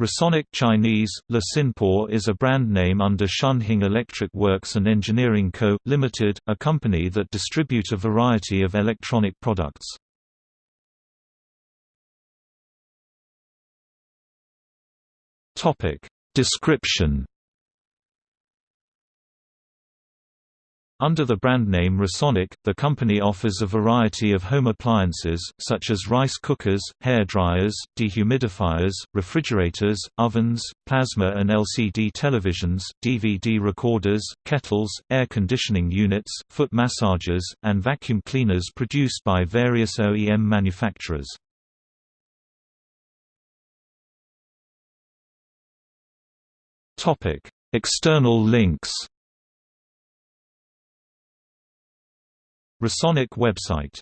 Rasonic Chinese, Le Sinpo is a brand name under Shun Hing Electric Works and Engineering Co., Limited, a company that distribute a variety of electronic products. Description Under the brand name Rasonic, the company offers a variety of home appliances, such as rice cookers, hair dryers, dehumidifiers, refrigerators, ovens, plasma and LCD televisions, DVD recorders, kettles, air conditioning units, foot massagers, and vacuum cleaners produced by various OEM manufacturers. External links Rasonic website